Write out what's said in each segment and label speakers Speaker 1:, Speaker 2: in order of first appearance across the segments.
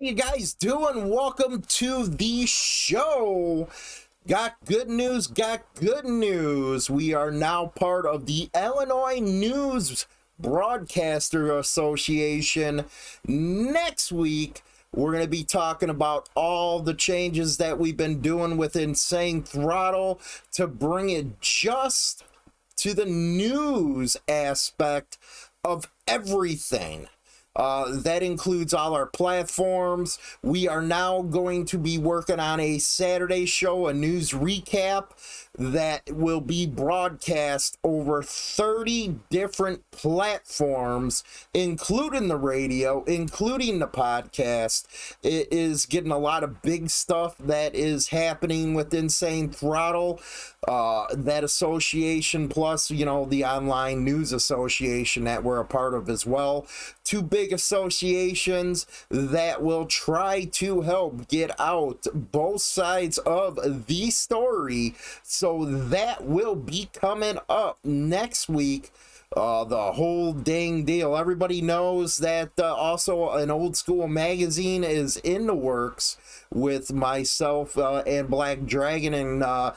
Speaker 1: you guys doing? Welcome to the show. Got good news, got good news. We are now part of the Illinois News Broadcaster Association. Next week, we're going to be talking about all the changes that we've been doing with Insane Throttle to bring it just to the news aspect of everything. Uh, that includes all our platforms. We are now going to be working on a Saturday show, a news recap that will be broadcast over 30 different platforms, including the radio, including the podcast. It is getting a lot of big stuff that is happening with Insane Throttle, uh, that association, plus, you know, the online news association that we're a part of as well. Two big associations that will try to help get out both sides of the story. So that will be coming up next week. Uh, the whole dang deal. Everybody knows that uh, also an old school magazine is in the works with myself uh, and Black Dragon, and uh,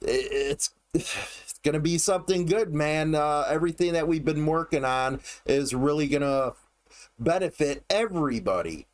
Speaker 1: it's. It's gonna be something good, man. Uh, everything that we've been working on is really gonna benefit everybody.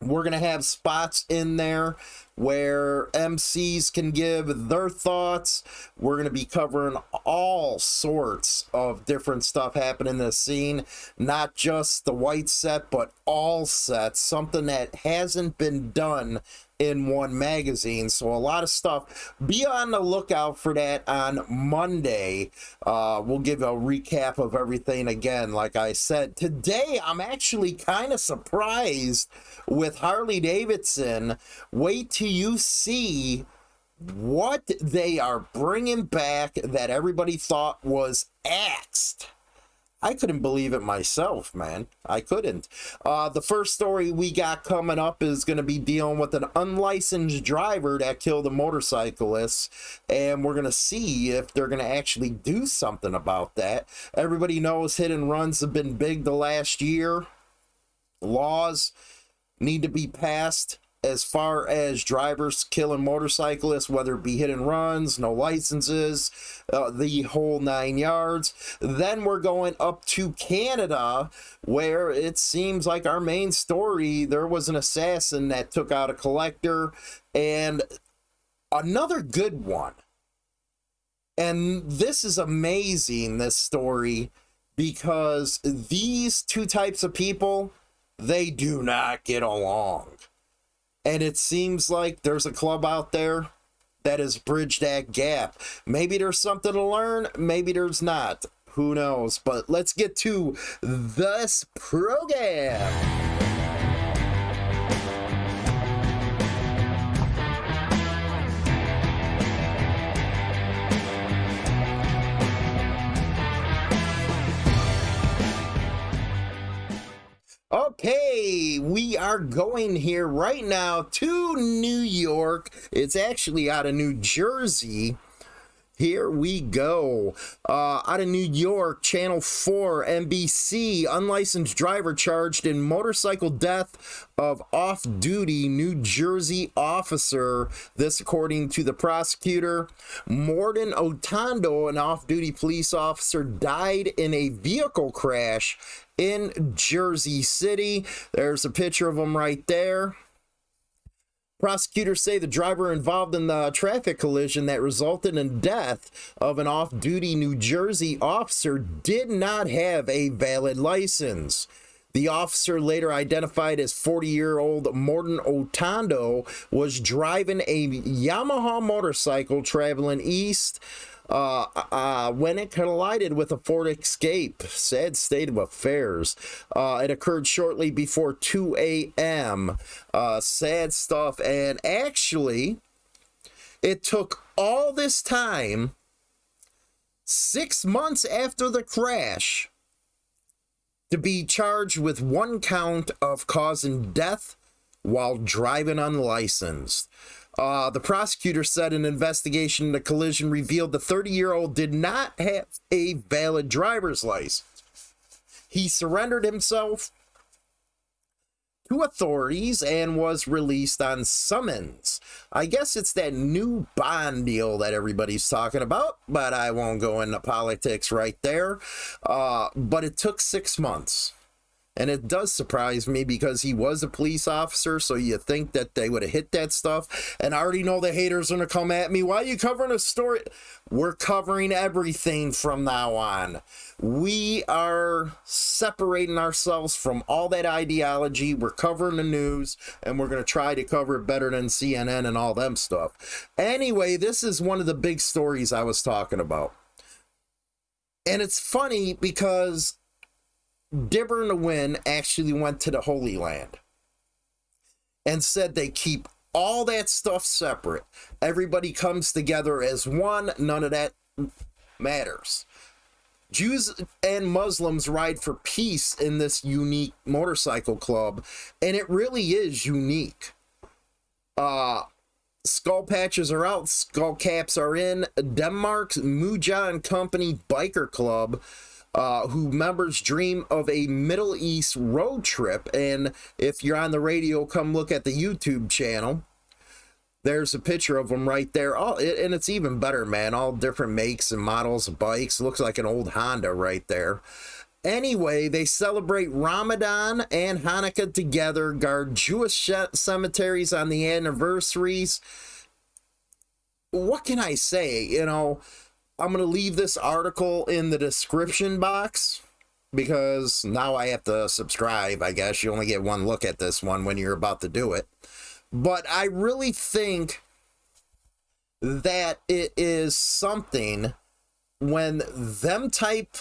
Speaker 1: We're going to have spots in there where MCs can give their thoughts. We're going to be covering all sorts of different stuff happening in the scene, not just the white set, but all sets, something that hasn't been done in one magazine. So a lot of stuff. Be on the lookout for that on Monday. Uh, we'll give a recap of everything again. Like I said, today I'm actually kind of surprised with Harley Davidson. Wait till you see what they are bringing back that everybody thought was axed. I couldn't believe it myself, man. I couldn't. Uh, the first story we got coming up is going to be dealing with an unlicensed driver that killed a motorcyclist, and we're going to see if they're going to actually do something about that. Everybody knows hit and runs have been big the last year. Laws need to be passed as far as drivers killing motorcyclists, whether it be hit and runs, no licenses, uh, the whole nine yards. Then we're going up to Canada, where it seems like our main story there was an assassin that took out a collector, and another good one. And this is amazing, this story, because these two types of people, they do not get along and it seems like there's a club out there that has bridged that gap. Maybe there's something to learn, maybe there's not. Who knows? But let's get to this program. Okay, we are going here right now to New York. It's actually out of New Jersey. Here we go. Uh, out of New York, Channel 4, NBC, unlicensed driver charged in motorcycle death of off duty New Jersey officer. This, according to the prosecutor. Morden Otondo, an off duty police officer, died in a vehicle crash in Jersey City. There's a picture of him right there. Prosecutors say the driver involved in the traffic collision that resulted in death of an off-duty New Jersey officer did not have a valid license. The officer, later identified as 40-year-old Morton Otondo, was driving a Yamaha motorcycle traveling east uh, uh, when it collided with a Ford Escape. Sad state of affairs. Uh, it occurred shortly before 2 a.m. Uh, sad stuff. And actually, it took all this time, six months after the crash, to be charged with one count of causing death while driving unlicensed. Uh, the prosecutor said an investigation into the collision revealed the 30 year old did not have a valid driver's license. He surrendered himself, to authorities and was released on summons. I guess it's that new bond deal that everybody's talking about, but I won't go into politics right there. Uh, but it took six months. And it does surprise me because he was a police officer, so you think that they would have hit that stuff. And I already know the haters are going to come at me. Why are you covering a story? We're covering everything from now on. We are separating ourselves from all that ideology. We're covering the news, and we're going to try to cover it better than CNN and all them stuff. Anyway, this is one of the big stories I was talking about. And it's funny because Dibber and the actually went to the Holy Land and said they keep all that stuff separate. Everybody comes together as one. None of that matters. Jews and Muslims ride for peace in this unique motorcycle club, and it really is unique. Uh, skull patches are out, skull caps are in. Denmark's Muja and Company Biker Club uh, who members dream of a Middle East road trip. And if you're on the radio, come look at the YouTube channel. There's a picture of them right there. It, and it's even better, man. All different makes and models of bikes. Looks like an old Honda right there. Anyway, they celebrate Ramadan and Hanukkah together, guard Jewish cemeteries on the anniversaries. What can I say? You know, I'm going to leave this article in the description box because now I have to subscribe. I guess you only get one look at this one when you're about to do it. But I really think that it is something when them type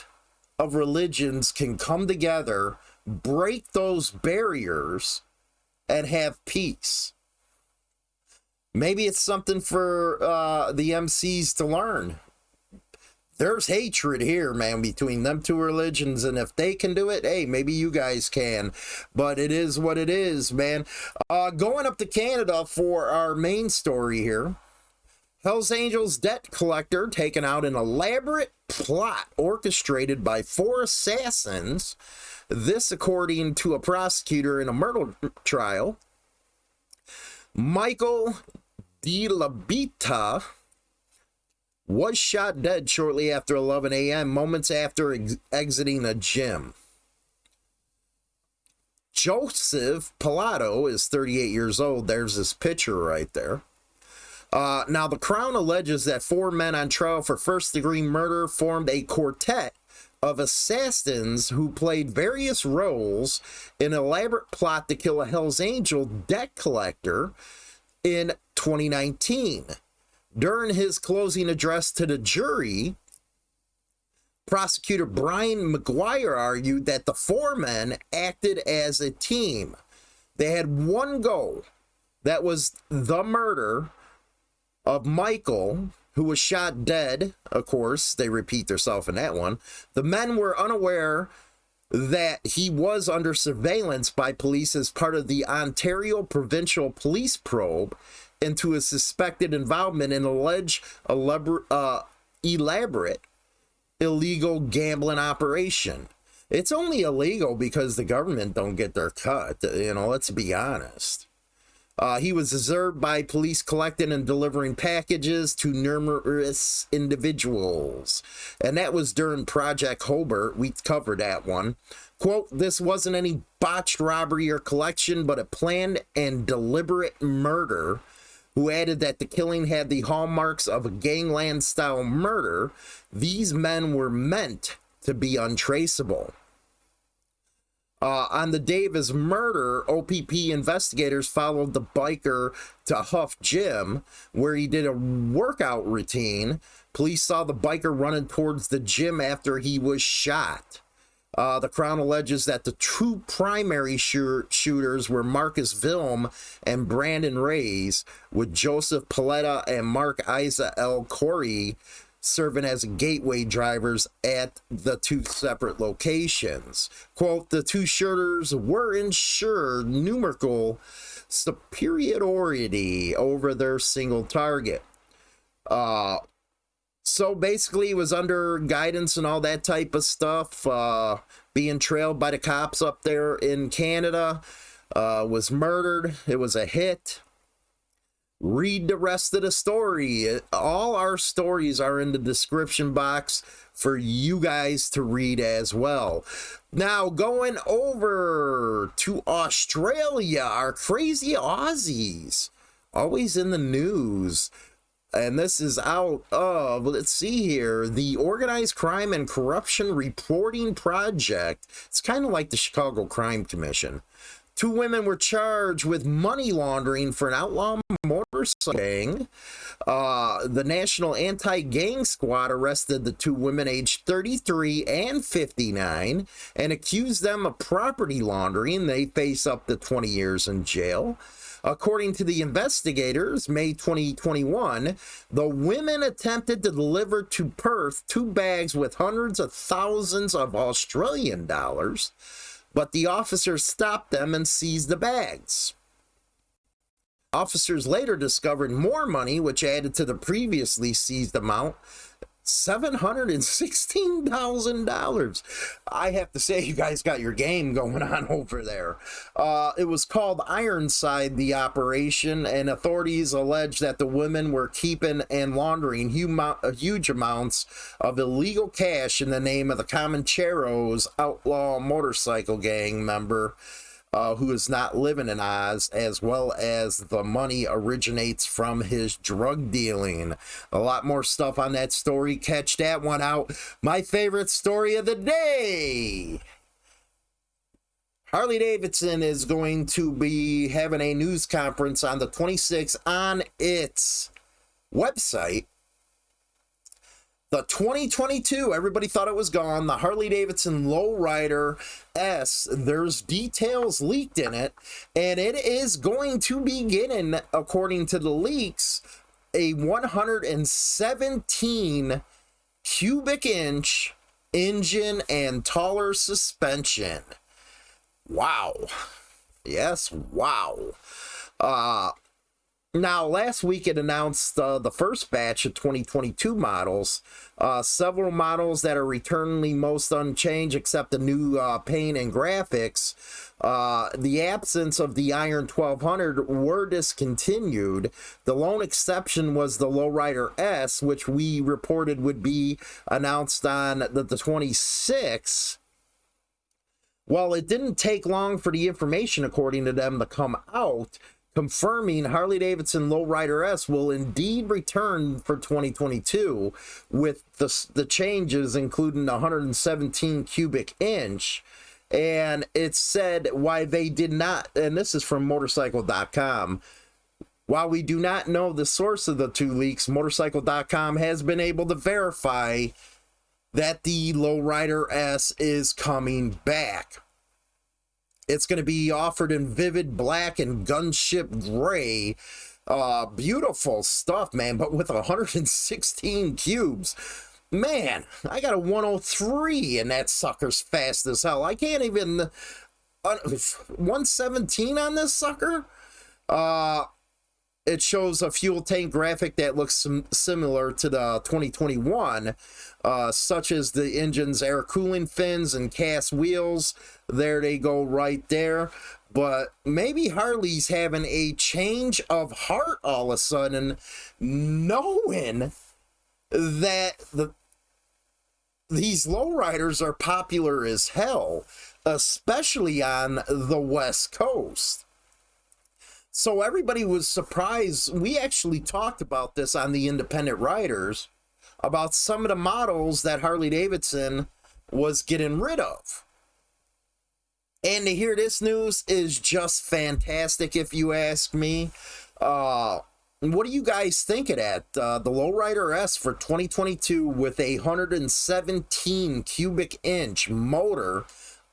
Speaker 1: of religions can come together, break those barriers, and have peace. Maybe it's something for uh, the MCs to learn there's hatred here, man, between them two religions. And if they can do it, hey, maybe you guys can. But it is what it is, man. Uh, going up to Canada for our main story here. Hells Angels debt collector taking out an elaborate plot orchestrated by four assassins. This, according to a prosecutor in a murder trial. Michael De La Bita was shot dead shortly after 11 a.m., moments after ex exiting a gym. Joseph Pilato is 38 years old. There's this picture right there. Uh, now, the Crown alleges that four men on trial for first degree murder formed a quartet of assassins who played various roles in an elaborate plot to kill a Hells Angel debt collector in 2019. During his closing address to the jury, prosecutor Brian McGuire argued that the four men acted as a team. They had one goal that was the murder of Michael, who was shot dead. Of course, they repeat themselves in that one. The men were unaware that he was under surveillance by police as part of the Ontario Provincial Police probe into a suspected involvement in alleged uh, elaborate illegal gambling operation. It's only illegal because the government don't get their cut. You know, let's be honest. Uh, he was observed by police collecting and delivering packages to numerous individuals. And that was during Project Hobart. We covered that one. Quote, this wasn't any botched robbery or collection, but a planned and deliberate murder who added that the killing had the hallmarks of a gangland style murder, these men were meant to be untraceable. Uh, on the day of his murder, OPP investigators followed the biker to Huff Gym, where he did a workout routine. Police saw the biker running towards the gym after he was shot. Uh, the Crown alleges that the two primary shooters were Marcus Vilm and Brandon Reyes, with Joseph Paletta and Mark Isa L. Corey serving as gateway drivers at the two separate locations. Quote, the two shooters were ensured numerical superiority over their single target. Uh, so basically, was under guidance and all that type of stuff, uh, being trailed by the cops up there in Canada. uh, was murdered. It was a hit. Read the rest of the story. All our stories are in the description box for you guys to read as well. Now, going over to Australia, our crazy Aussies, always in the news and this is out of let's see here the organized crime and corruption reporting project. It's kind of like the chicago crime commission. Two women were charged with money laundering for an outlaw motorcycle gang uh, the national anti-gang squad arrested the two women aged 33 and 59 and accused them of property laundering. They face up to 20 years in jail According to the investigators, May 2021, the women attempted to deliver to Perth two bags with hundreds of thousands of Australian dollars, but the officers stopped them and seized the bags. Officers later discovered more money, which added to the previously seized amount, $716,000. I have to say, you guys got your game going on over there. Uh, it was called Ironside, the operation, and authorities allege that the women were keeping and laundering huge amounts of illegal cash in the name of the Comancheros outlaw motorcycle gang member uh, who is not living in Oz, as well as the money originates from his drug dealing. A lot more stuff on that story. Catch that one out. My favorite story of the day. Harley Davidson is going to be having a news conference on the 26th on its website the 2022, everybody thought it was gone. The Harley Davidson Lowrider S, there's details leaked in it, and it is going to be getting, according to the leaks, a 117 cubic inch engine and taller suspension. Wow. Yes, wow. Uh, now, last week it announced uh, the first batch of 2022 models. Uh, several models that are returningly most unchanged except the new uh, paint and graphics. Uh, the absence of the Iron 1200 were discontinued. The lone exception was the Lowrider S, which we reported would be announced on the, the 26th. Well, it didn't take long for the information, according to them, to come out confirming Harley Davidson Lowrider S will indeed return for 2022 with the, the changes, including the 117 cubic inch. And it said why they did not, and this is from motorcycle.com. While we do not know the source of the two leaks, motorcycle.com has been able to verify that the Lowrider S is coming back. It's going to be offered in vivid black and gunship gray. Uh, beautiful stuff, man, but with 116 cubes. Man, I got a 103 and that sucker's fast as hell. I can't even... Uh, 117 on this sucker? Uh, it shows a fuel tank graphic that looks sim similar to the 2021, uh, such as the engine's air cooling fins and cast wheels. There they go right there. But maybe Harley's having a change of heart all of a sudden, knowing that the these lowriders are popular as hell, especially on the West Coast. So everybody was surprised. We actually talked about this on the Independent Riders about some of the models that Harley Davidson was getting rid of. And to hear this news is just fantastic, if you ask me. Uh, what do you guys think of that? Uh, the Lowrider S for 2022 with a 117 cubic inch motor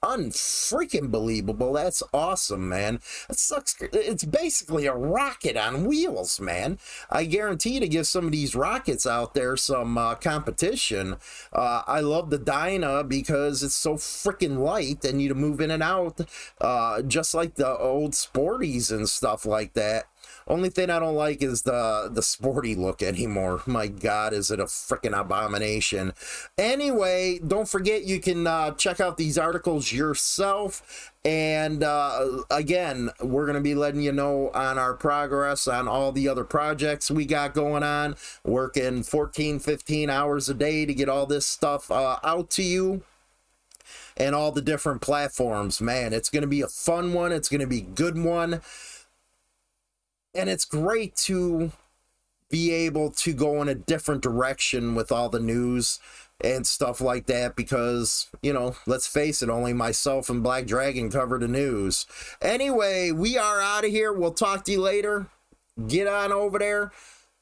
Speaker 1: unfreaking believable. That's awesome, man. It sucks. It's basically a rocket on wheels, man. I guarantee to give some of these rockets out there some uh, competition. Uh, I love the Dyna because it's so freaking light and you to move in and out, uh, just like the old Sporties and stuff like that. Only thing I don't like is the the sporty look anymore. My God, is it a freaking abomination? Anyway, don't forget you can uh, check out these articles yourself. And uh, again, we're going to be letting you know on our progress on all the other projects we got going on. Working 14, 15 hours a day to get all this stuff uh, out to you and all the different platforms. Man, it's going to be a fun one. It's going to be good one. And it's great to be able to go in a different direction with all the news and stuff like that because, you know, let's face it, only myself and Black Dragon cover the news. Anyway, we are out of here. We'll talk to you later. Get on over there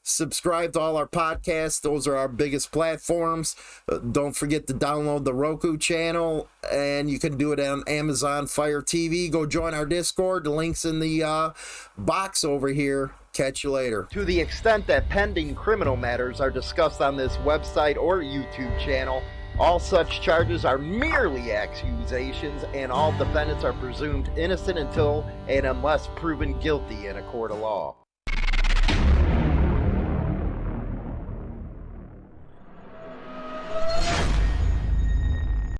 Speaker 1: subscribe to all our podcasts. Those are our biggest platforms. Uh, don't forget to download the Roku channel, and you can do it on Amazon Fire TV. Go join our Discord. The link's in the uh, box over here. Catch you later. To the extent that pending criminal matters are discussed on this website or YouTube channel, all such charges are merely accusations, and all defendants are presumed innocent until and unless proven guilty in a court of law.